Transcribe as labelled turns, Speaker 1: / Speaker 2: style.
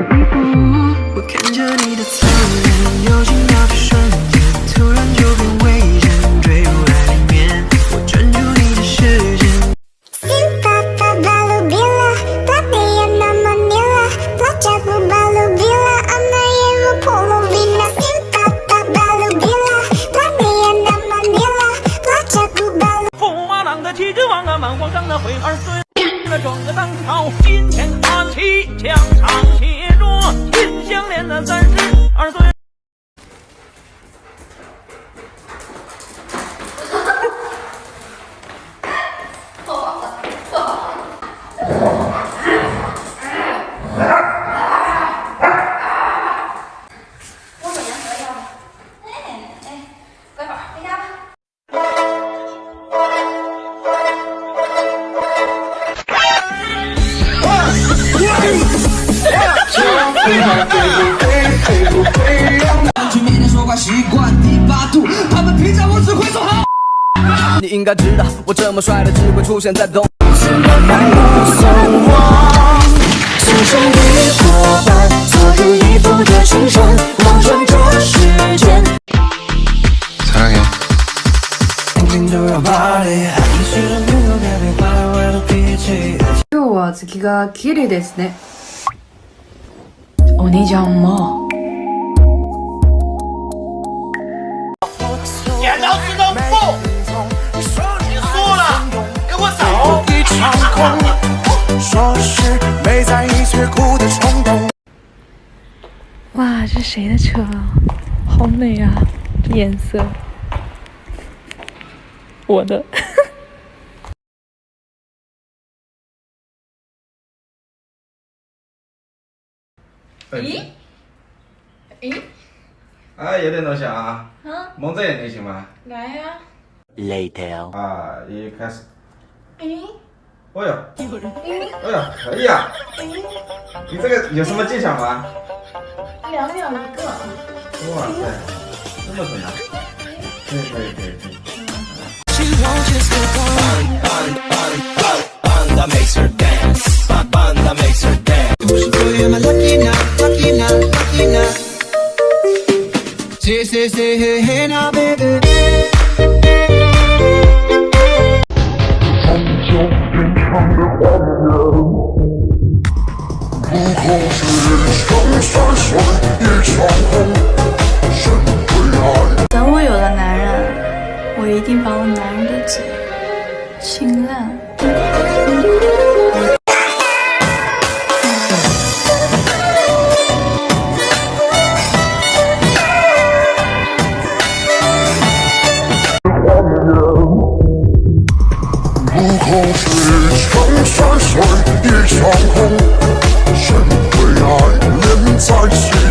Speaker 1: 一步。我看着你的侧脸，有心要去瞬间，突然就变危险，坠入爱里面。我专注你的视线。
Speaker 2: Cinta balu bila Pelatih nama Nila Pelajarku balu bila Anayemu polovina Cinta balu bila Pelatih nama Nila Pelajarku balu
Speaker 3: 驸马郎的旗帜王啊，满皇上的徽儿孙，那壮个当朝，金钱花旗，墙上写着
Speaker 4: 去面前说话习惯第八度，他们评价我只会说好。你应该知道，我这么帅的只会出现在东。
Speaker 2: 心生一伙伴做出一副的青山望穿这世间
Speaker 5: 사랑해.
Speaker 1: 轻轻就要 party，你是人没有改变坏坏的脾气。
Speaker 6: 今日は月が綺麗ですね お兄ちゃんも
Speaker 3: 剪刀石头布，你输了，给我走！
Speaker 7: 一场空，说是没在意却哭的冲动。
Speaker 8: 哇，这谁的车啊？好美啊，这颜色。我的。
Speaker 9: 咦？咦？
Speaker 10: 哎，有点东西啊，
Speaker 9: 啊，
Speaker 10: 蒙着眼睛行吗？
Speaker 9: 来呀！
Speaker 10: 啊，一开始，
Speaker 9: 咦？
Speaker 10: 哦呦，哎呦，可以啊，你这个有什么技巧吗？
Speaker 9: 两秒一个。
Speaker 10: 哇塞，这么准啊！可以可以可以可以。
Speaker 4: Say, say, say, hey, hey now, baby.
Speaker 6: 等我有了男人，我一定把我男人的嘴亲烂。
Speaker 4: 一程山水一场空谁会爱恋在其中。